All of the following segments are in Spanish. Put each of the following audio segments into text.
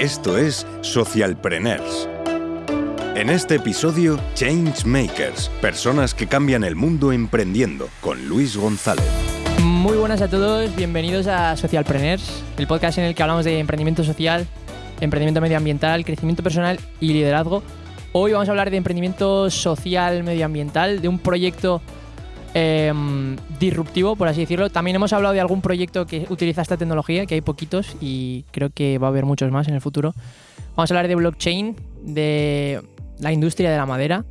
Esto es Socialpreneurs. En este episodio, Changemakers, personas que cambian el mundo emprendiendo, con Luis González. Muy buenas a todos, bienvenidos a Socialpreneurs, el podcast en el que hablamos de emprendimiento social, emprendimiento medioambiental, crecimiento personal y liderazgo. Hoy vamos a hablar de emprendimiento social medioambiental, de un proyecto em, disruptivo, por así decirlo. También hemos hablado de algún proyecto que utiliza esta tecnología, que hay poquitos y creo que va a haber muchos más en el futuro. Vamos a hablar de blockchain, de la industria de la madera,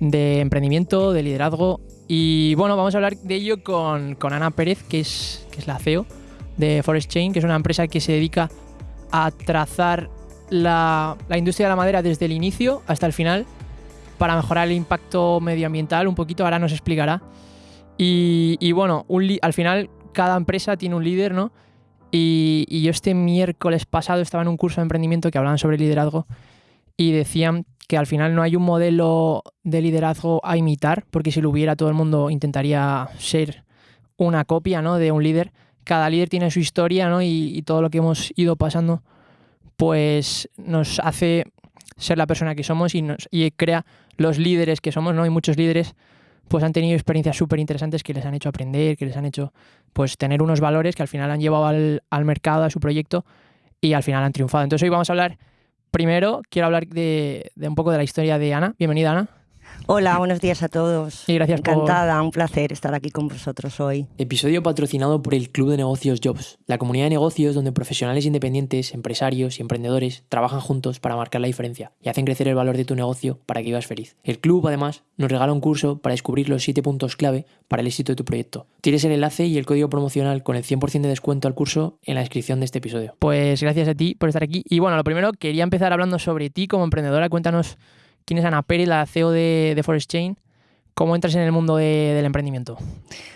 de emprendimiento, de liderazgo. Y bueno, vamos a hablar de ello con, con Ana Pérez, que es, que es la CEO de Forest Chain, que es una empresa que se dedica a trazar la, la industria de la madera desde el inicio hasta el final para mejorar el impacto medioambiental un poquito, ahora nos explicará. Y, bueno, al final cada empresa tiene un líder, ¿no? Y, yo este miércoles pasado estaba en un curso de emprendimiento que hablaban sobre liderazgo y decían que al final no hay un modelo de liderazgo a imitar, porque si lo hubiera todo el mundo intentaría ser una copia ¿no? de un líder. Cada líder tiene su historia ¿no? y todo lo que hemos ido pasando pues nos hace ser la persona que somos y, nos, y crea los líderes que somos, ¿no? Y muchos líderes pues han tenido experiencias súper interesantes que les han hecho aprender, que les han hecho pues tener unos valores que al final han llevado al, al mercado, a su proyecto y al final han triunfado. Entonces hoy vamos a hablar, primero quiero hablar de, de un poco de la historia de Ana. Bienvenida Ana. Hola, buenos días a todos. Y gracias por- Encantada, un placer estar aquí con vosotros hoy. Episodio patrocinado por el Club de Negocios Jobs, la comunidad de negocios donde profesionales independientes, empresarios y emprendedores trabajan juntos para marcar la diferencia y hacen crecer el valor de tu negocio para que vivas feliz. El club, además, nos regala un curso para descubrir los 7 puntos clave para el éxito de tu proyecto. Tienes el enlace y el código promocional con el 100% de descuento al curso en la descripción de este episodio. Pues gracias a ti por estar aquí. Y bueno, lo primero, quería empezar hablando sobre ti como emprendedora. Cuéntanos quién es Ana Pérez, la CEO de, de Forest Chain. ¿Cómo entras en el mundo de- del emprendimiento?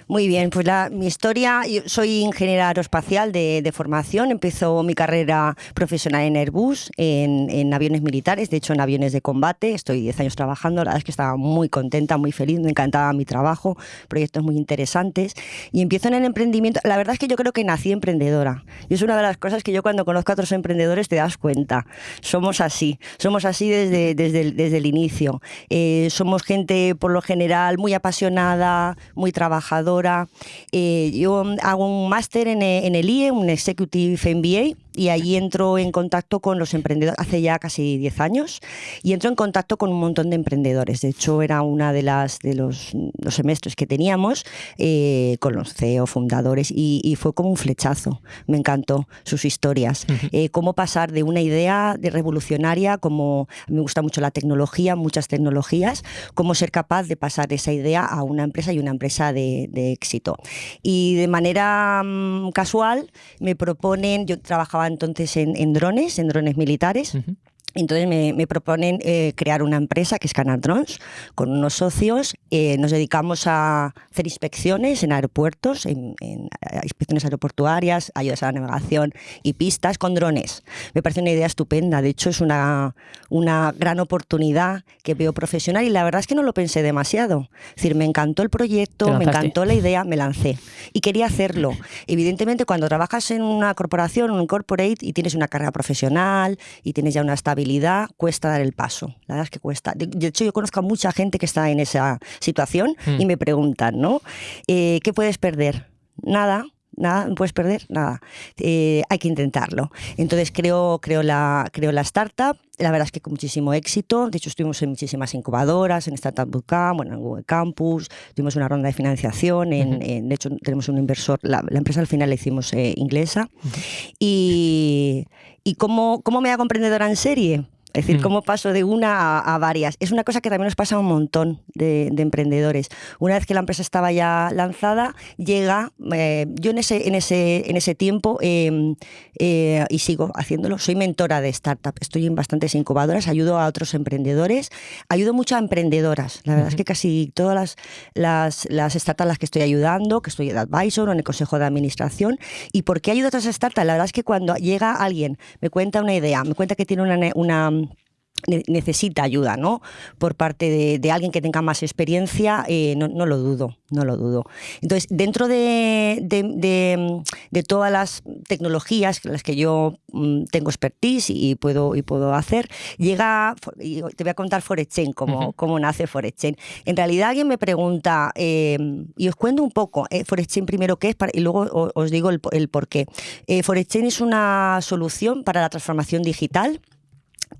Muy bien, pues la, mi historia, yo soy ingeniera aeroespacial de, de formación, empezó mi carrera profesional en Airbus, en, en aviones militares, de hecho en aviones de combate, estoy 10 años trabajando, la verdad es que estaba muy contenta, muy feliz, me encantaba mi trabajo, proyectos muy interesantes. Y empiezo en el emprendimiento, la verdad es que yo creo que nací emprendedora. Y es una de las cosas que yo cuando conozco a otros emprendedores te das cuenta, somos así, somos así desde, desde, el, desde el inicio, Eh, somos gente por lo general muy apasionada, muy trabajadora. Eh, yo hago un máster en, en el IE, un Executive MBA, y ahí entro en contacto con los emprendedores hace ya casi 10 años y entro en contacto con un montón de emprendedores. De hecho, era una de las de los, los semestres que teníamos eh, con los CEO fundadores y, y fue como un flechazo. Me encantó sus historias. Eh, cómo pasar de una idea de revolucionaria, como me gusta mucho la tecnología, muchas tecnologías, cómo ser capaz de pasar esa idea a una empresa y una empresa de, de éxito. Y de manera mm, casual me proponen, yo trabajaba entonces en, drones, en drones militares. Entonces me, me proponen eh, crear una empresa que es Canar Drones con unos socios. eh, nos dedicamos a hacer inspecciones en aeropuertos, en, en, eh, inspecciones aeroportuarias, ayudas a la navegación y pistas con drones. Me parece una idea estupenda. De hecho, es una, una gran oportunidad que veo profesional y la verdad es que no lo pensé demasiado. Es decir, me encantó el proyecto, me encantó la idea, me lancé y quería hacerlo. Evidentemente, cuando trabajas en una corporación, en un corporate y tienes una carrera profesional y tienes ya una estabilidad, cuesta dar el paso. La verdad es que cuesta. De, de hecho, yo conozco a mucha gente que está en esa situación Mm. y me preguntan, ¿no? Eh, ¿Qué puedes perder? Nada. Nada, no puedes perder nada. Eh, hay que intentarlo. Entonces creo, creo, la, creo la startup. La verdad es que con muchísimo éxito. De hecho, estuvimos en muchísimas incubadoras, en Startup Bootcamp, bueno, en Google Campus. Tuvimos una ronda de financiación. En, Ujú. en- de hecho, tenemos un inversor. La, la empresa al final la hicimos eh, inglesa. Y, y cómo, cómo me hago emprendedora en serie. Es decir, Mm. cómo paso de una a, a varias. Es una cosa que también nos pasa a un montón de, de emprendedores. Una vez que la empresa estaba ya lanzada, llega, eh, yo en ese, en ese, en ese tiempo, eh, eh, y sigo haciéndolo, soy mentora de startup, estoy en bastantes incubadoras, ayudo a otros emprendedores, ayudo mucho a emprendedoras. La verdad es que casi todas las, las, las startups a las que estoy ayudando, que estoy de advisor o en el consejo de administración, ¿y por qué ayudo a otras startups? La verdad es que cuando llega alguien, me cuenta una idea, me cuenta que tiene una, una necesita ayuda, ¿no? Por parte de, alguien que tenga más experiencia, eh, no, lo dudo, no lo dudo. Entonces, dentro de, de, todas las tecnologías en las que yo mm, tengo expertise y puedo, y puedo hacer, llega, y te voy a contar ForexChain, cómo, cómo nace ForexChain. En realidad alguien me pregunta, eh, y os cuento un poco, eh, ForexChain primero qué es, y luego os, digo el, el por qué. Eh, ForexChain es una solución para la transformación digital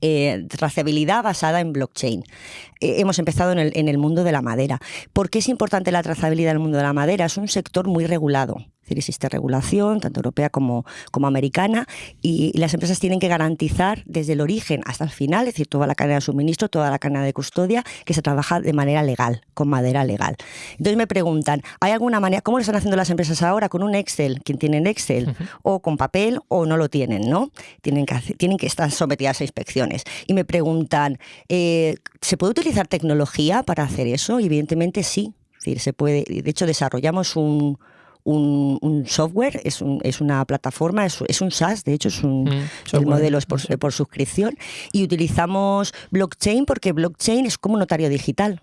eh, trazabilidad basada en blockchain. Eh, hemos empezado en el, en el mundo de la madera. ¿Por qué es importante la trazabilidad en el mundo de la madera? Es un sector muy regulado decir, existe regulación, tanto europea como, como americana, y, las empresas tienen que garantizar desde el origen hasta el final, es decir, toda la cadena de suministro, toda la cadena de custodia, que se trabaja de manera legal, con madera legal. Entonces me preguntan, ¿hay alguna manera, cómo lo están haciendo las empresas ahora? ¿Con un Excel? ¿Quién tiene Excel? ¿O con papel? ¿O no lo tienen? ¿no? Tienen, que tienen que estar sometidas a inspecciones. Y me preguntan, eh, ¿se puede utilizar tecnología para hacer eso? Y evidentemente sí. Es decir, se puede, de hecho, desarrollamos un, un, software, es, un, es, una plataforma, es, es, un SaaS, de hecho es un mm, el modelo es por, por suscripción, y utilizamos blockchain porque blockchain es como un notario digital.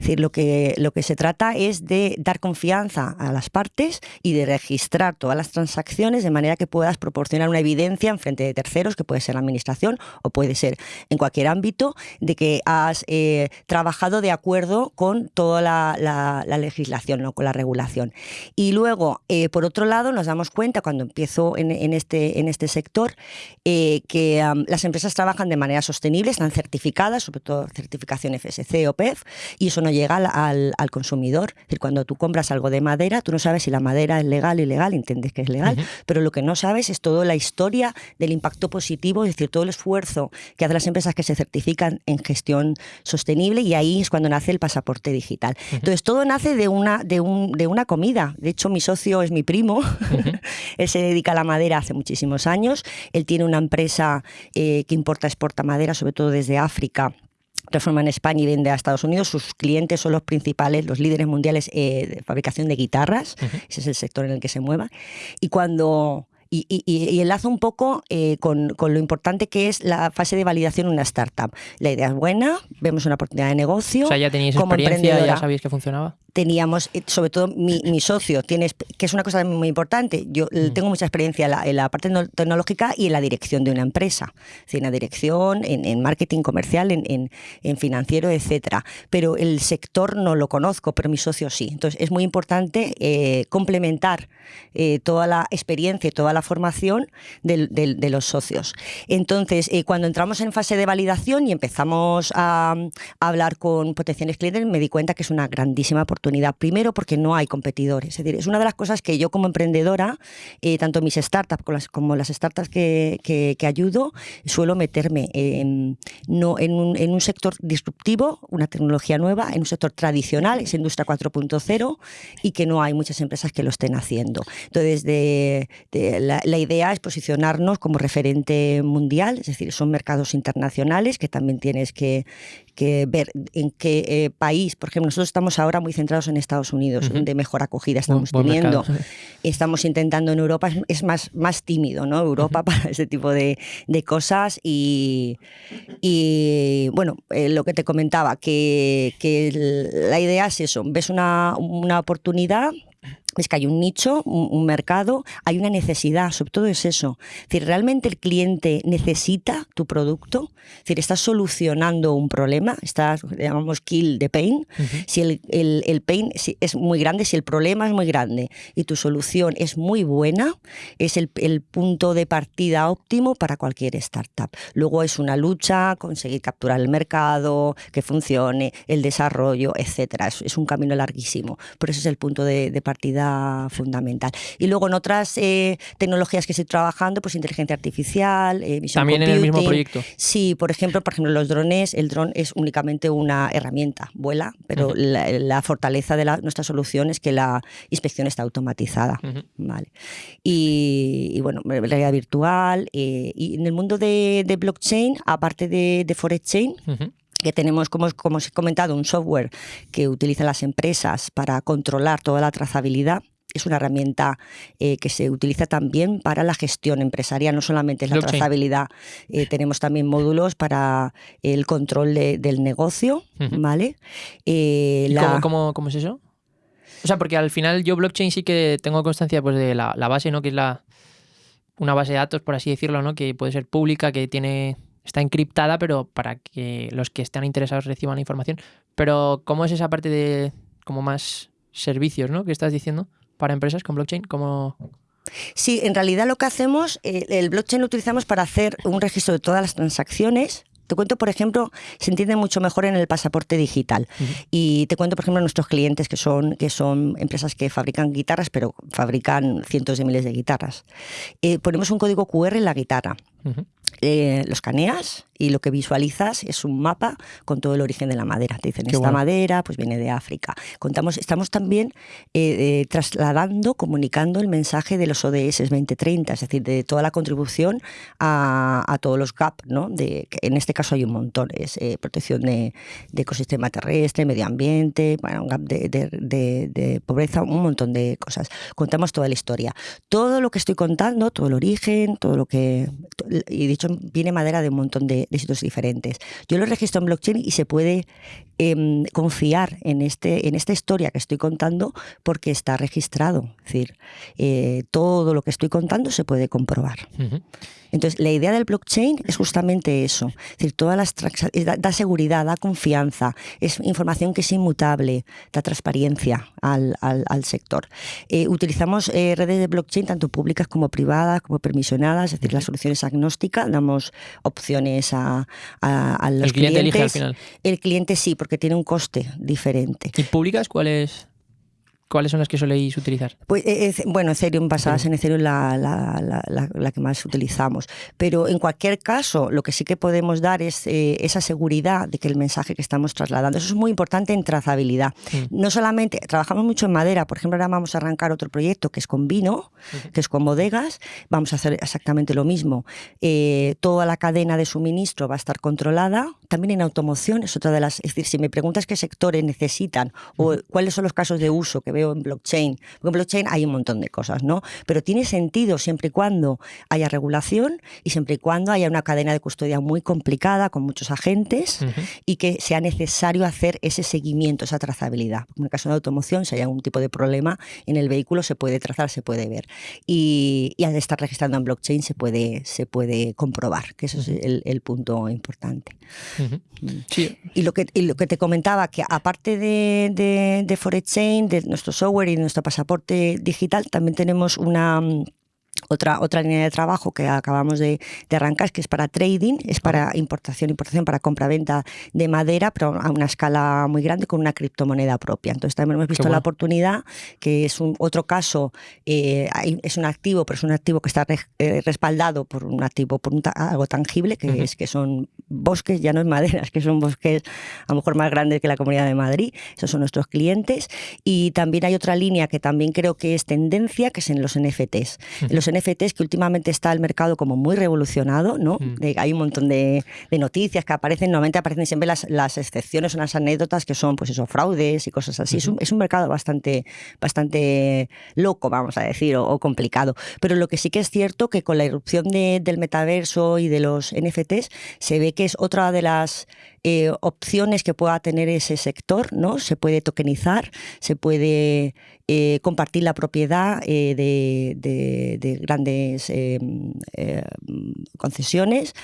Es decir, lo que, lo que se trata es de dar confianza a las partes y de registrar todas las transacciones de manera que puedas proporcionar una evidencia en frente de terceros, que puede ser la administración o puede ser en cualquier ámbito, de que has eh, trabajado de acuerdo con toda la, legislación, ¿no? con la regulación. Y luego, eh, por otro lado, nos damos cuenta cuando empiezo en, este, en este sector eh, que las empresas trabajan de manera sostenible, están certificadas, sobre todo certificación FSC o PEF, y eso no llega al, al, consumidor. Es decir, cuando tú compras algo de madera, tú no sabes si la madera es legal o ilegal, entiendes que es legal, pero lo que no sabes es toda la historia del impacto positivo, es decir, todo el esfuerzo que hacen las empresas que se certifican en gestión sostenible y ahí es cuando nace el pasaporte digital. Entonces, todo nace de una, de, un, de una comida. De hecho, mi socio es mi primo, él se dedica a la madera hace muchísimos años, él tiene una empresa eh, que importa, exporta madera, sobre todo desde África transforma en España y vende a Estados Unidos. Sus clientes son los principales, los líderes mundiales eh, de fabricación de guitarras. Ese es el sector en el que se mueva. Y cuando y, y, enlazo un poco eh, con, con, lo importante que es la fase de validación en una startup. La idea es buena, vemos una oportunidad de negocio. O sea, ya teníais como experiencia, ya sabéis que funcionaba teníamos, eh, sobre todo mi, mi, socio, tienes, que es una cosa muy importante, yo mm. tengo mucha experiencia en la, parte tecnológica y en la dirección de una empresa, en la dirección, en, marketing comercial, en, en, financiero, etcétera. Pero el sector no lo conozco, pero mi socio sí. Entonces es muy importante eh, complementar eh, toda la experiencia y toda la formación de, de, los socios. Entonces, cuando entramos en fase de validación y empezamos a, a hablar con potenciales clientes, me di cuenta que es una grandísima oportunidad Primero porque no hay competidores. Es una de las cosas que yo como emprendedora, eh, tanto mis startups como las, startups que, que, ayudo, suelo meterme en, no, en, un, en un sector disruptivo, una tecnología nueva, en un sector tradicional, es industria 4.0, y que no hay muchas empresas que lo estén haciendo. Entonces, de, la idea es posicionarnos como referente mundial, es decir, son mercados internacionales que también tienes que, que ver en qué eh, país, por ejemplo, nosotros estamos ahora muy centrados en Estados Unidos, de mejor acogida estamos teniendo. Estamos intentando en Europa, es, más, más tímido, ¿no? Europa para ese tipo de, de cosas y, y bueno, eh, lo que te comentaba, que, que la idea es eso, ves una, una oportunidad es que hay un nicho, un, mercado, hay una necesidad, sobre todo es eso. Es decir, ¿realmente el cliente necesita tu producto? Es decir, ¿estás solucionando un problema? ¿Estás, llamamos kill the pain? Si el, el, pain es muy grande, si el problema es muy grande y tu solución es muy buena, es el, el punto de partida óptimo para cualquier startup. Luego es una lucha, conseguir capturar el mercado, que funcione, el desarrollo, etcétera. Es, es un camino larguísimo, pero ese es el punto de, de partida fundamental. Y luego en otras eh, tecnologías que estoy trabajando, pues inteligencia artificial, eh, También en el mismo proyecto. Sí, por ejemplo, por ejemplo, los drones, el dron es únicamente una herramienta, vuela, pero la, fortaleza de nuestra solución es que la inspección está automatizada. vale. Y, bueno, realidad virtual. Eh, y en el mundo de, blockchain, aparte de, de Forex Chain, que tenemos, como, como os he comentado, un software que utilizan las empresas para controlar toda la trazabilidad es una herramienta eh, que se utiliza también para la gestión empresarial, no solamente es la Blockchain. trazabilidad, eh, tenemos también módulos para el control de- del negocio. ¿vale? Eh, ¿Y la- cómo, cómo- cómo es eso? O sea, porque al final yo blockchain sí que tengo constancia pues de la, la base, ¿no? Que es la una base de datos, por así decirlo, ¿no? Que puede ser pública, que tiene está encriptada, pero para que los que estén interesados reciban la información. Pero ¿cómo es esa parte de como más servicios, ¿no? Que estás diciendo para empresas con blockchain, como Sí, en realidad lo que hacemos, eh, el blockchain lo utilizamos para hacer un registro de todas las transacciones. Te cuento, por ejemplo, se entiende mucho mejor en el pasaporte digital. Y te cuento, por ejemplo, nuestros clientes que son, que son empresas que fabrican guitarras, pero fabrican cientos de miles de guitarras. Eh, ponemos un código QR en la guitarra. Ujú. Eh, lo escaneas y lo que visualizas es un mapa con todo el origen de la madera. Te dicen, Qué esta bueno. madera pues viene de África. Contamos, estamos también eh, eh, trasladando, comunicando el mensaje de los ODS 2030, es decir, de toda la contribución a, a todos los GAP, ¿no? De, que en este caso hay un montón, es eh, protección de, de ecosistema terrestre, medio ambiente, bueno, un GAP de, de- de- de pobreza, un montón de cosas. Contamos toda la historia. Todo lo que estoy contando, todo el origen, todo lo que... Y dicho, viene madera de un montón de, de sitios diferentes. Yo lo registro en blockchain y se puede em, confiar en, este, en esta historia que estoy contando porque está registrado. Es decir, eh, todo lo que estoy contando se puede comprobar. Entonces, la idea del blockchain es justamente eso. Es decir, todas las transa- da, da seguridad, da confianza, es información que es inmutable, da transparencia al, al- al sector. Eh, utilizamos eh, redes de blockchain tanto públicas como privadas, como permisionadas, es decir, la solución es agnóstica, damos opciones a, a- a los el cliente clientes. elige al final. El cliente sí, porque tiene un coste diferente. ¿Y públicas cuáles cuáles son las que soléis utilizar? Pues, eh, eh, bueno, Ethereum, basadas en Ethereum, la, la, la, la- que más utilizamos. Pero en cualquier caso, lo que sí que podemos dar es eh, esa seguridad de que el mensaje que estamos trasladando, eso es muy importante en trazabilidad. Mm. No solamente, trabajamos mucho en madera, por ejemplo, ahora vamos a arrancar otro proyecto que es con vino, que es con bodegas, vamos a hacer exactamente lo mismo. Eh, toda la cadena de suministro va a estar controlada, también en automoción, es otra de las, es decir, si me preguntas qué sectores necesitan o cuáles son los casos de uso que veo en blockchain, porque en blockchain hay un montón de cosas, ¿no? Pero tiene sentido siempre y cuando haya regulación y siempre y cuando haya una cadena de custodia muy complicada con muchos agentes Ujú. y que sea necesario hacer ese seguimiento, esa trazabilidad. En el caso de automoción, si hay algún tipo de problema en el vehículo, se puede trazar, se puede ver. Y, y al estar registrando en blockchain se puede, se puede comprobar, que eso es el, el punto importante. Ujú. Sí, Y lo que, y lo que te comentaba, que aparte de, de, de ForexChain, de nuestro software y nuestro pasaporte digital, también tenemos una... Otra, otra línea de trabajo que acabamos de, de arrancar, que es para trading, es para importación, importación, para compra-venta de madera, pero a una escala muy grande con una criptomoneda propia. Entonces también hemos visto bueno. la oportunidad, que es un otro caso, eh, es un activo, pero es un activo que está re- eh, respaldado por un activo, por un ta- algo tangible, que es que son bosques, ya no es madera, es que son bosques a lo mejor más grandes que la Comunidad de Madrid. Esos son nuestros clientes. Y también hay otra línea que también creo que es tendencia, que es en los NFTs. En los NFTs que últimamente está el mercado como muy revolucionado, ¿no? Mm. De- hay un montón de, de noticias que aparecen, normalmente aparecen siempre las, las excepciones o las anécdotas que son, pues eso, fraudes y cosas así. es, un, es un mercado bastante, bastante loco, vamos a decir, o, o complicado. Pero lo que sí que es cierto que con la irrupción de- del metaverso y de los NFTs se ve que es otra de las eh, opciones que pueda tener ese sector, ¿no? Se puede tokenizar, se puede eh, compartir la propiedad eh, de, de- de grandes concesiones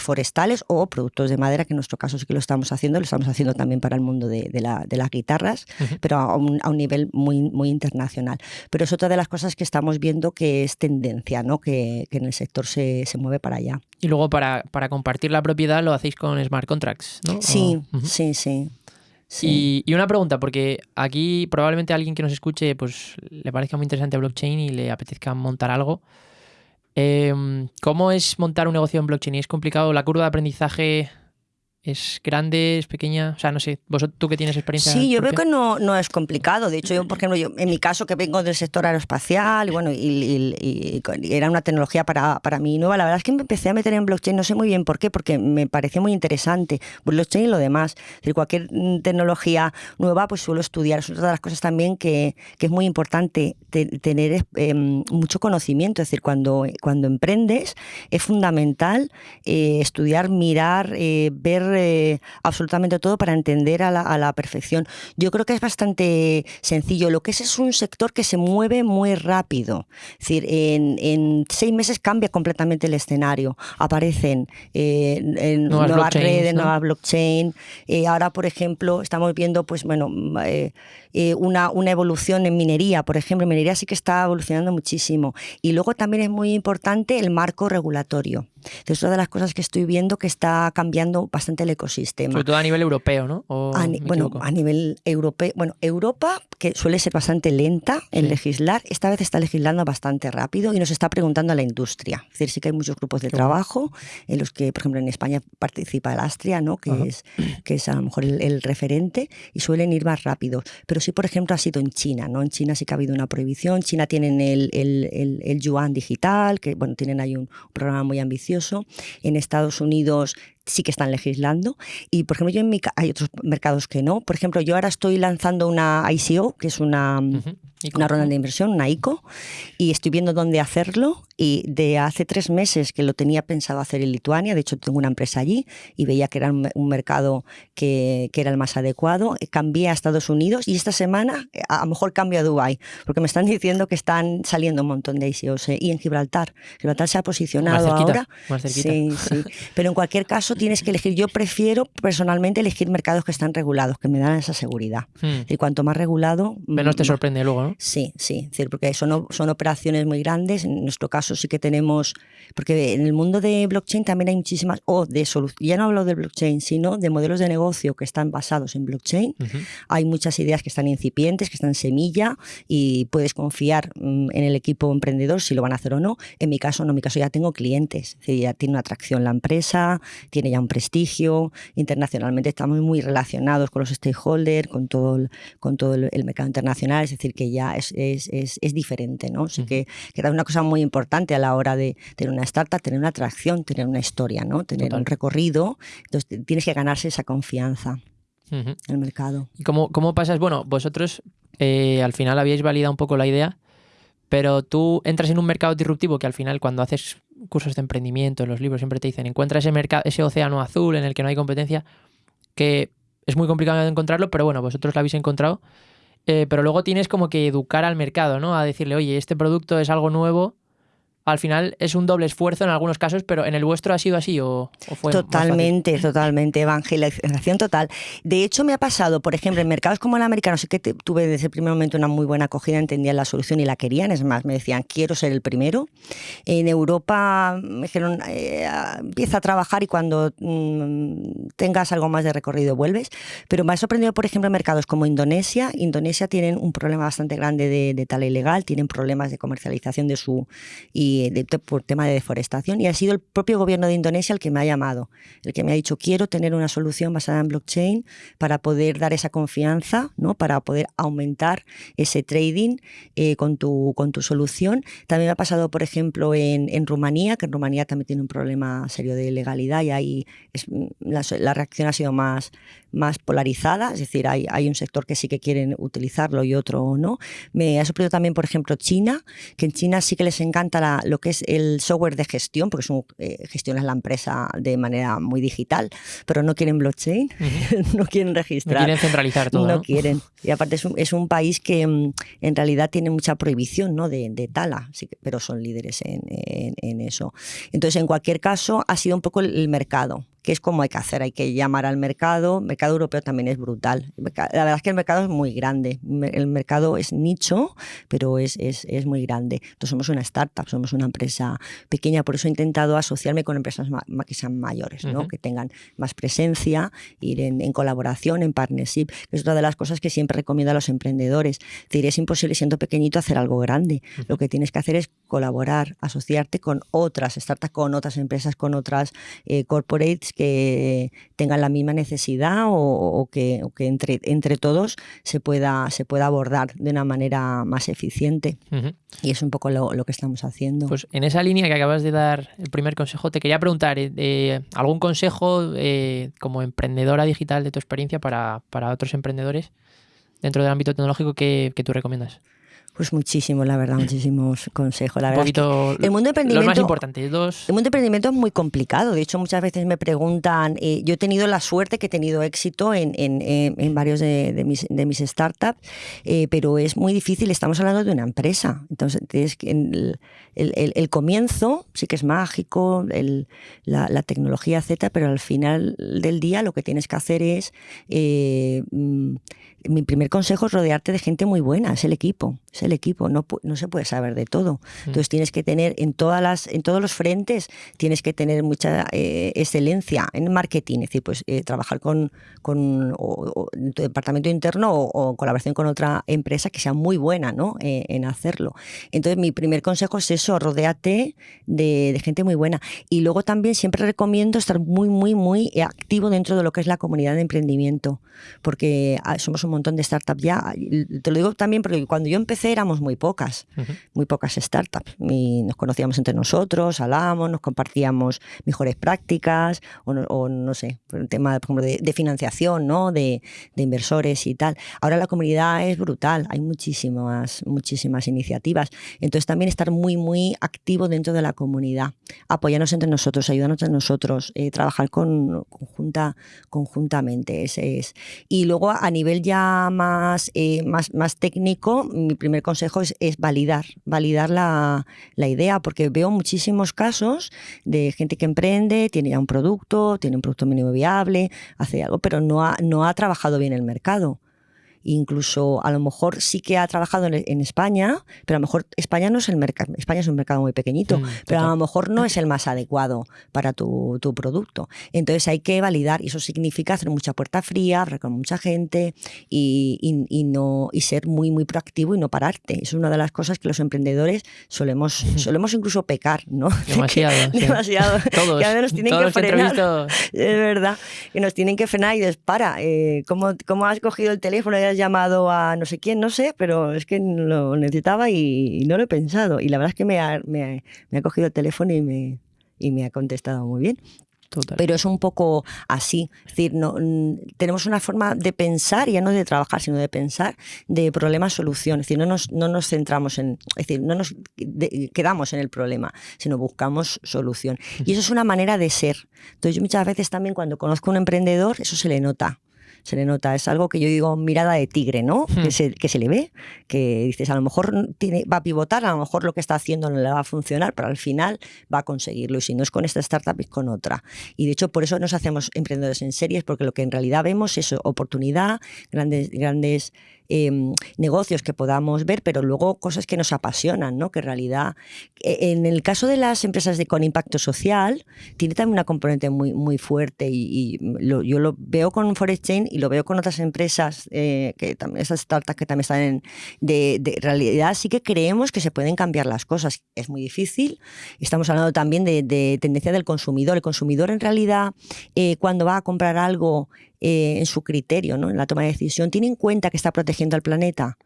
forestales o productos de madera, que en nuestro caso sí que lo estamos haciendo, lo estamos haciendo también para el mundo de, de la- de las guitarras, pero a un, a un nivel muy, muy internacional. Pero es otra de las cosas que estamos viendo que es tendencia, ¿no? que, que en el sector se, se mueve para allá. y luego para, para compartir la propiedad lo hacéis con smart contracts, ¿no? Sí, sí, sí. sí. Y, y una pregunta, porque aquí probablemente alguien que nos escuche pues le parezca muy interesante blockchain y le apetezca montar algo. Em, ¿Cómo es montar un negocio en blockchain? ¿Es complicado? ¿La curva de aprendizaje ¿Es grande, es pequeña? O sea, no sé, vosotros tú que tienes experiencia. Sí, yo propia? veo que no, no es complicado. De hecho, yo, por ejemplo, yo, en mi caso que vengo del sector aeroespacial, y bueno, y, y- y- y era una tecnología para, para mí nueva, la verdad es que me empecé a meter en blockchain, no sé muy bien por qué, porque me pareció muy interesante. Blockchain y lo demás. Es decir, cualquier tecnología nueva, pues suelo estudiar. Es otra de las cosas también que, que es muy importante te- tener eh, mucho conocimiento. Es decir, cuando, cuando emprendes, es fundamental eh, estudiar, mirar, eh, ver eh, absolutamente todo para entender a la, a la perfección. Yo creo que es bastante sencillo. Lo que es es un sector que se mueve muy rápido. Es decir, en, en seis meses cambia completamente el escenario. Aparecen eh, en Nuevas redes, ¿no? nuevas blockchain. Eh, ahora, por ejemplo, estamos viendo, pues bueno, una, una evolución en minería, por ejemplo. En minería sí que está evolucionando muchísimo. Y luego también es muy importante el marco regulatorio. Es una de las cosas que estoy viendo que está cambiando bastante el ecosistema. Sobre todo a nivel europeo, ¿no? ¿O A bueno, equivoco? a nivel europeo, bueno, Europa, que suele ser bastante lenta en Sí. legislar, esta vez está legislando bastante rápido y nos está preguntando a la industria. Es decir, sí que hay muchos grupos de trabajo en los que, por ejemplo, en España participa el Astria, ¿no? que, Ajá. es, que es a lo mejor el, el referente, y suelen ir más rápido. Pero sí, por ejemplo, ha sido en China. ¿no? En China sí que ha habido una prohibición. China tienen el, el, el- el yuan digital, que bueno, tienen ahí un programa muy ambicioso. En Estados Unidos sí que están legislando. Y, por ejemplo, yo en mi, hay otros mercados que no. Por ejemplo, yo ahora estoy lanzando una ICO, que es una, Ujú. ¿Y una ronda de inversión, una ICO, y estoy viendo dónde hacerlo. Y de hace tres meses que lo tenía pensado hacer en Lituania, de hecho tengo una empresa allí y veía que era un, un mercado que, que era el más adecuado. Cambié a Estados Unidos y esta semana a, lo mejor cambio a Dubái, porque me están diciendo que están saliendo un montón de ICOs. eh, Y en Gibraltar. Gibraltar se ha posicionado Más cerquita, ahora. más cerquita. Sí, sí. Pero en cualquier caso tienes que elegir. Yo prefiero personalmente elegir mercados que están regulados, que me dan esa seguridad. Hmm. Y cuanto más regulado, Menos te mm, sorprende luego, ¿no? Sí, sí, decir, porque son, son operaciones muy grandes. En nuestro caso sí que tenemos, porque en el mundo de blockchain también hay muchísimas, o de soluciones, ya no hablo de blockchain, sino de modelos de negocio que están basados en blockchain. Ujú. Hay muchas ideas que están incipientes, que están semilla y puedes confiar mm, en el equipo emprendedor si lo van a hacer o no. En mi caso, no, en mi caso ya tengo clientes, es decir, ya tiene una atracción la empresa, tiene ya un prestigio, internacionalmente estamos muy relacionados con los stakeholders, con todo el, con todo el, el mercado internacional, es decir, que ya es, es, es, es diferente, ¿no? Así que, que es una cosa muy importante a la hora de tener una startup, tener una atracción, tener una historia, ¿no? Tener Total. un recorrido, entonces tienes que ganarse esa confianza en el mercado. ¿Y cómo, cómo pasas? Bueno, vosotros eh, al final habíais validado un poco la idea, pero tú entras en un mercado disruptivo que al final cuando haces cursos de emprendimiento, en los libros siempre te dicen, encuentra ese, mercado, ese océano azul en el que no hay competencia, que es muy complicado de encontrarlo, pero bueno, vosotros lo habéis encontrado. Eh, pero luego tienes como que educar al mercado, ¿no? A decirle, oye, este producto es algo nuevo. Al final es un doble esfuerzo en algunos casos, pero ¿en el vuestro ha sido así o, o fue? Totalmente, totalmente, evangelización total. De hecho, me ha pasado, por ejemplo, en mercados como el americano, sí que tuve desde el primer momento una muy buena acogida, entendían la solución y la querían, es más, me decían, quiero ser el primero. En Europa me dijeron, eh, empieza a trabajar y cuando mm, tengas algo más de recorrido vuelves. Pero me ha sorprendido, por ejemplo, en mercados como Indonesia. Indonesia tienen un problema bastante grande de, de tala ilegal, tienen problemas de comercialización de su y por tema de deforestación y ha sido el propio gobierno de Indonesia el que me ha llamado, el que me ha dicho quiero tener una solución basada en blockchain para poder dar esa confianza, ¿no? para poder aumentar ese trading eh, con, tu, con tu solución. También me ha pasado, por ejemplo, en, Rumanía, que en Rumanía también tiene un problema serio de legalidad y ahí la reacción ha sido más, más polarizada, es decir, hay, hay un sector que sí que quieren utilizarlo y otro no. Me ha sorprendido también, por ejemplo, China, que en China sí que les encanta la- lo que es el software de gestión, porque es un, eh, gestionas la empresa de manera muy digital, pero no quieren blockchain, no quieren No registrar. quieren centralizar todo, No ¿no? quieren. Y aparte es un, es un país que mm, en realidad tiene mucha prohibición ¿no? de, de tala, sí pero son líderes en, en- en eso. Entonces, en cualquier caso, ha sido un poco el mercado, que es como hay que hacer, hay que llamar al mercado. El mercado europeo también es brutal. La verdad es que el mercado es muy grande. El mercado es nicho, pero es, es, es muy grande. Entonces, somos una startup, somos una empresa pequeña, por eso he intentado asociarme con empresas que sean mayores, ¿no? Que tengan más presencia, ir en, en colaboración, en partnership, que es otra de las cosas que siempre recomiendo a los emprendedores. Es decir, es imposible siendo pequeñito hacer algo grande. Lo que tienes que hacer es colaborar, asociarte con otras startups, con otras empresas, con otras eh, corporates que tengan la misma necesidad o, que, que, entre, entre todos se pueda, se pueda abordar de una manera más eficiente. Y es un poco lo, que estamos haciendo. Pues en esa línea que acabas de dar el primer consejo, te quería preguntar, eh, ¿algún consejo eh, como emprendedora digital de tu experiencia para, para otros emprendedores dentro del ámbito tecnológico que, que tú recomiendas? Pues muchísimo, la verdad, muchísimos consejos. La verdad el mundo de emprendimiento, los más importantes, dos. El mundo de emprendimiento es muy complicado. De hecho, muchas veces me preguntan. Eh, yo he tenido la suerte que he tenido éxito en, en, en varios de, de, mis, de, mis, startups, eh, pero es muy difícil. Estamos hablando de una empresa. Entonces, el, el, el comienzo sí que es mágico, la, la, tecnología, etcétera, pero al final del día lo que tienes que hacer es. Eh, mm, mi primer consejo es rodearte de gente muy buena, es el equipo, es el equipo, no, no se puede saber de todo. Mm. Entonces tienes que tener en, todas las, en todos los frentes, tienes que tener mucha eh, excelencia en marketing, es decir, pues eh, trabajar con, con tu departamento interno o, o, colaboración con otra empresa que sea muy buena ¿no? Eh, en hacerlo. Entonces mi primer consejo es eso, rodeate de, de gente muy buena. Y luego también siempre recomiendo estar muy, muy, muy activo dentro de lo que es la comunidad de emprendimiento, porque ah, somos un montón de startups ya. Te lo digo también porque cuando yo empecé éramos muy pocas, muy pocas startups. Y nos conocíamos entre nosotros, hablábamos, nos compartíamos mejores prácticas o no, sé, el tema de, de, financiación, ¿no? De, de, inversores y tal. Ahora la comunidad es brutal, hay muchísimas, muchísimas iniciativas. Entonces también estar muy, muy activo dentro de la comunidad, apoyarnos entre nosotros, ayudarnos entre nosotros, eh, trabajar con, conjunta, conjuntamente. Ese es. Y luego a nivel ya más, eh, más, más técnico, mi primer consejo es, es validar, validar la, la, idea, porque veo muchísimos casos de gente que emprende, tiene ya un producto, tiene un producto mínimo viable, hace algo, pero no ha, no ha trabajado bien el mercado incluso a lo mejor sí que ha trabajado en, España, pero a lo mejor España no es el mercado, España es un mercado muy pequeñito, mm, pero a lo mejor no es el más adecuado para tu, tu, producto. Entonces hay que validar y eso significa hacer mucha puerta fría, hablar con mucha gente y, y, no, y ser muy, muy proactivo y no pararte. Es una de las cosas que los emprendedores solemos, solemos incluso pecar, ¿no? Demasiado. Demasiado. todos. Que a nos tienen que frenar. Es verdad. Que nos tienen que frenar y dices, para, eh, ¿cómo, ¿cómo, has cogido el teléfono? Llamado a no sé quién, no sé, pero es que lo necesitaba y, no lo he pensado. Y la verdad es que me ha, me ha, cogido el teléfono y me, y me ha contestado muy bien. Pero es un poco así. Es decir, no, tenemos una forma de pensar, ya no de trabajar, sino de pensar de problema-solución. Es decir, no nos, no nos centramos en. Es decir, no nos quedamos en el problema, sino buscamos solución. Y eso es una manera de ser. Entonces, yo muchas veces también cuando conozco a un emprendedor, eso se le nota se le nota. Es algo que yo digo mirada de tigre, ¿no? Que, hmm. se, que se le ve, que dices, a lo mejor tiene, va a pivotar, a lo mejor lo que está haciendo no le va a funcionar, pero al final va a conseguirlo. Y si no es con esta startup, es con otra. Y de hecho, por eso nos hacemos emprendedores en series, porque lo que en realidad vemos es oportunidad, grandes, grandes Em, negocios que podamos ver, pero luego cosas que nos apasionan, ¿no? Que en realidad, e, en el caso de las empresas de, con impacto social, tiene también una componente muy, muy fuerte y, yo lo veo con Forest Chain y lo veo con otras empresas, eh, que también, esas startups que también están en, de, realidad, sí que creemos que se pueden cambiar las cosas. Es muy difícil. Estamos hablando también de, tendencia del consumidor. El consumidor en realidad, eh, cuando va a comprar algo, eh, en su criterio, ¿no? en la toma de decisión, tiene en cuenta que está protegiendo al planeta.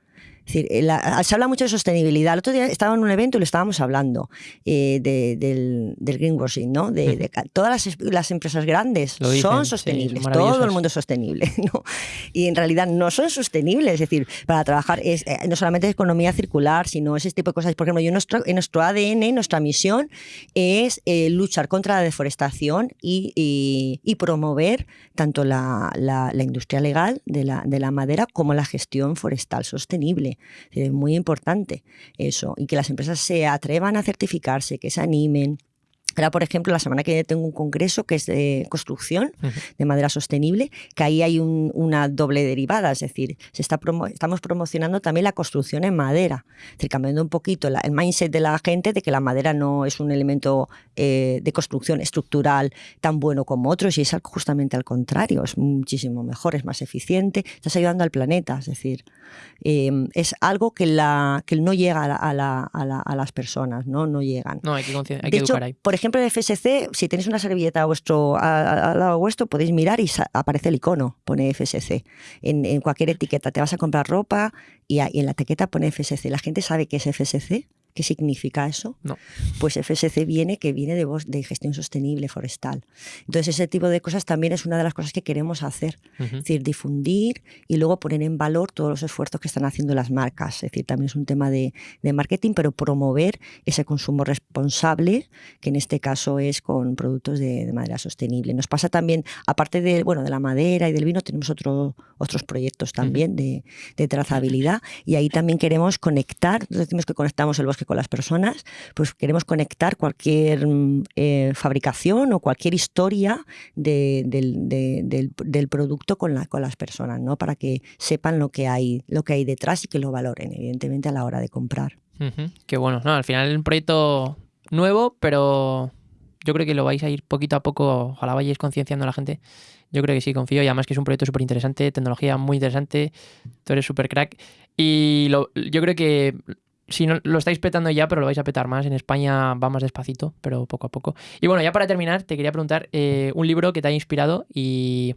Es decir, eh, se habla mucho de sostenibilidad. El otro día estaba en un evento y le estábamos hablando eh, del, greenwashing, ¿no? De, todas las, empresas grandes son sostenibles, todo el mundo es sostenible, ¿no? Y en realidad no son sostenibles. Es decir, para trabajar es, eh, no solamente es economía circular, sino ese tipo de cosas. Por ejemplo, yo en nuestro, en nuestro ADN, nuestra misión es luchar contra la deforestación y, promover tanto la, la, industria legal de la, de la madera como la gestión forestal sostenible. Es muy importante eso. Y que las empresas se atrevan a certificarse, que se animen. Ahora, por ejemplo, la semana que viene tengo un congreso que es de construcción de madera sostenible, que ahí hay una doble derivada, es decir, se está estamos promocionando también la construcción en madera, es decir, cambiando un poquito el mindset de la gente de que la madera no es un elemento eh, de construcción estructural tan bueno como otros, y es justamente al contrario, es muchísimo mejor, es más eficiente, estás ayudando al planeta, es decir, em, es algo que, la, que no llega a, las personas, no, no llegan. No, hay que, hay que educar ahí. Por ejemplo, en FSC, si tenéis una servilleta a vuestro, al lado vuestro, podéis mirar y aparece el icono, pone FSC. En, cualquier etiqueta, te vas a comprar ropa y, y en la etiqueta pone FSC. ¿La gente sabe qué es FSC? ¿Qué significa eso? No. Pues FSC viene que viene de, de gestión sostenible forestal. Entonces ese tipo de cosas también es una de las cosas que queremos hacer, es decir, difundir y luego poner en valor todos los esfuerzos que están haciendo las marcas. Es decir, también es un tema de, de marketing, pero promover ese consumo responsable, que en este caso es con productos de, de, madera sostenible. Nos pasa también, aparte de, bueno, de la madera y del vino, tenemos otro, otros proyectos también de, de, trazabilidad y ahí también queremos conectar, decimos que conectamos el bosque con las personas, pues queremos conectar cualquier mm, eh, fabricación o cualquier historia de, del, de, del, del, producto con, la, con las personas, ¿no? Para que sepan lo que hay, lo que hay detrás y que lo valoren, evidentemente, a la hora de comprar. Uh. Qué bueno. No, al final un proyecto nuevo, pero yo creo que lo vais a ir poquito a poco, ojalá vayáis concienciando a la gente. Yo creo que sí, confío. Y además que es un proyecto súper interesante, tecnología muy interesante. Tú eres súper crack. Y yo creo que si no lo estáis petando ya, pero lo vais a petar más. En España va más despacito, pero poco a poco. Y bueno, ya para terminar, te quería preguntar eh, un libro que te haya inspirado y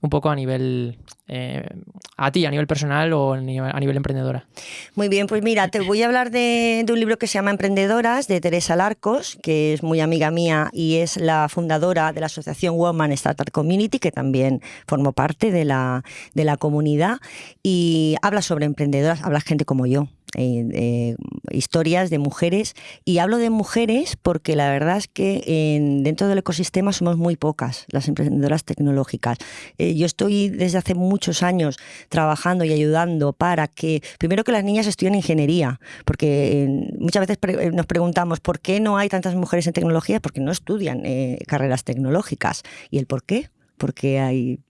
un poco a nivel eh, a ti, a nivel personal o a nivel, emprendedora. Muy bien, pues mira, te voy a hablar de, un libro que se llama Emprendedoras, de Teresa Larcos, que es muy amiga mía y es la fundadora de la asociación Woman Startup Community, que también formó parte de la, de la comunidad, y habla sobre emprendedoras, habla gente como yo, eh, historias de mujeres y hablo de mujeres porque la verdad es que en, dentro del ecosistema somos muy pocas las emprendedoras tecnológicas. Eh, yo estoy desde hace muchos años trabajando y ayudando para que, primero que las niñas estudien ingeniería, porque muchas veces pre nos preguntamos por qué no hay tantas mujeres en tecnología, porque no estudian carreras tecnológicas. ¿Y el por qué? Porque hay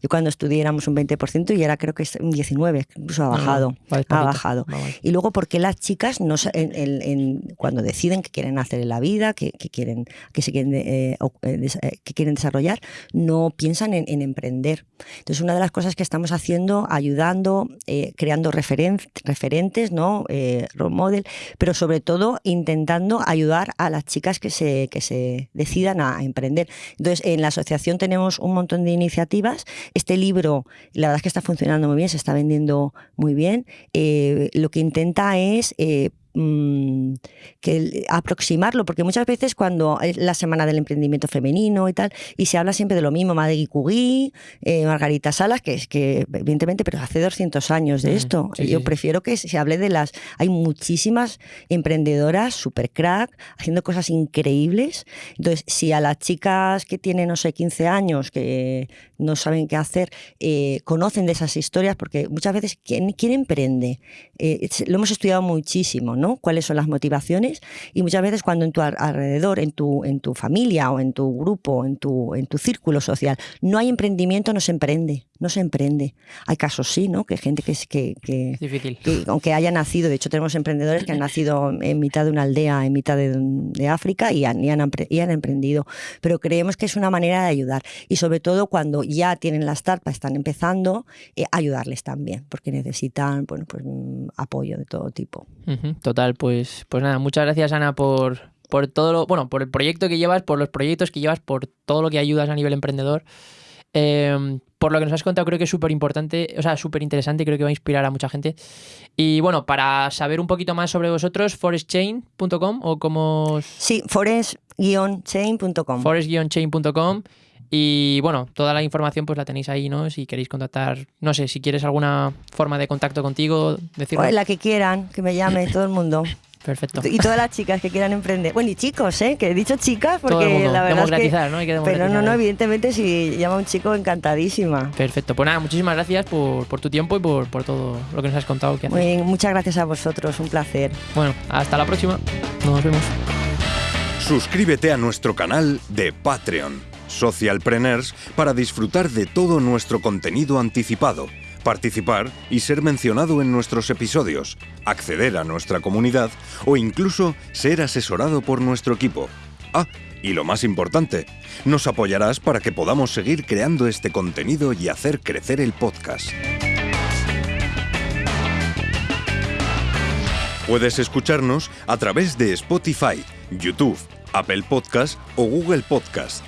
yo cuando estudié éramos un 20% y ahora creo que es un 19%, incluso ha bajado. Ah, vale, ha bajado. Vale. Y luego, porque las chicas no, en, en, en, cuando deciden que quieren hacer en la vida, que, que quieren, que, se quieren, eh, eh, que quieren desarrollar, no piensan en, en, emprender. Entonces, una de las cosas que estamos haciendo, ayudando, eh, creando referen referentes, ¿no? Eh, role model, pero sobre todo intentando ayudar a las chicas que se, que se decidan a, a emprender. Entonces, en la asociación tenemos un montón de iniciativas este libro, la verdad es que está funcionando muy bien, se está vendiendo muy bien. Eh, lo que intenta es eh, mmm, que aproximarlo, porque muchas veces cuando es la semana del emprendimiento femenino y tal, y se habla siempre de lo mismo, Madegui Cugui, eh, Margarita Salas, que es que evidentemente, pero hace 200 años de esto. Sí, Yo sí. prefiero que se hable de las... Hay muchísimas emprendedoras, super crack, haciendo cosas increíbles. Entonces, si a las chicas que tienen, no sé, 15 años, que no saben qué hacer, eh, conocen de esas historias, porque muchas veces, ¿quién, quién emprende? Eh, lo hemos estudiado muchísimo, ¿no? Cuáles son las motivaciones y muchas veces cuando en tu alrededor, en tu, en tu familia o en tu grupo, en tu, en tu círculo social, no hay emprendimiento, no se emprende, no se emprende. Hay casos sí, ¿no? Que gente que, que, que, Difícil. que aunque haya nacido, de hecho tenemos emprendedores que han nacido en mitad de una aldea, en mitad de, de África y han, y, han, y han emprendido, pero creemos que es una manera de ayudar y sobre todo cuando ya tienen la startup, están empezando, eh, ayudarles también, porque necesitan bueno, pues, apoyo de todo tipo. Uh -huh. Total, pues, pues nada, muchas gracias Ana por, por todo lo, bueno, por el proyecto que llevas, por los proyectos que llevas, por todo lo que ayudas a nivel emprendedor. Eh, por lo que nos has contado, creo que es súper importante, o sea, súper interesante, creo que va a inspirar a mucha gente. Y bueno, para saber un poquito más sobre vosotros, forestchain.com o como... Sí, forest-chain.com. Forest-chain.com. Y bueno, toda la información pues la tenéis ahí, ¿no? Si queréis contactar, no sé, si quieres alguna forma de contacto contigo, decirlo. Pues la que quieran, que me llame todo el mundo. Perfecto. Y todas las chicas que quieran emprender. Bueno, y chicos, ¿eh? Que he dicho chicas porque la verdad democratizar, es que... ¿no? Hay que Pero no, no, evidentemente si llama un chico, encantadísima. Perfecto. Pues nada, muchísimas gracias por, por tu tiempo y por, por, todo lo que nos has contado. Que Muy bien, muchas gracias a vosotros, un placer. Bueno, hasta la próxima. Nos vemos. Suscríbete a nuestro canal de Patreon, Socialpreneurs, para disfrutar de todo nuestro contenido anticipado participar y ser mencionado en nuestros episodios, acceder a nuestra comunidad o incluso ser asesorado por nuestro equipo. Ah, y lo más importante, nos apoyarás para que podamos seguir creando este contenido y hacer crecer el podcast. Puedes escucharnos a través de Spotify, YouTube, Apple Podcast o Google Podcast.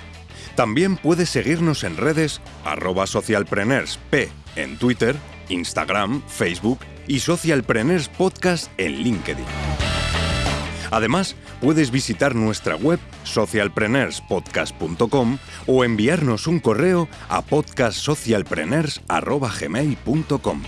También puedes seguirnos en redes arroba socialpreneursp en Twitter, Instagram, Facebook y Socialpreneurs Podcast en LinkedIn. Además, puedes visitar nuestra web socialpreneurspodcast.com o enviarnos un correo a podcastsocialpreneurs.gmail.com.